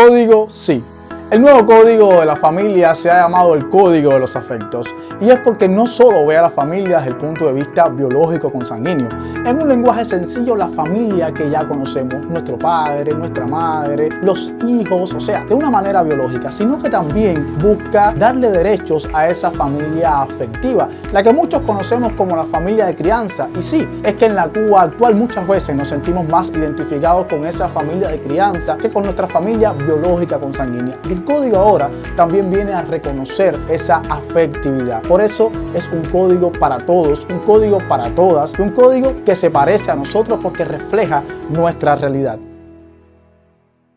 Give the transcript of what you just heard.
Código sí. El nuevo código de la familia se ha llamado el código de los afectos y es porque no solo ve a la familia desde el punto de vista biológico consanguíneo. En un lenguaje sencillo, la familia que ya conocemos, nuestro padre, nuestra madre, los hijos, o sea, de una manera biológica, sino que también busca darle derechos a esa familia afectiva, la que muchos conocemos como la familia de crianza. Y sí, es que en la Cuba actual muchas veces nos sentimos más identificados con esa familia de crianza que con nuestra familia biológica consanguínea código ahora también viene a reconocer esa afectividad. Por eso es un código para todos, un código para todas, un código que se parece a nosotros porque refleja nuestra realidad.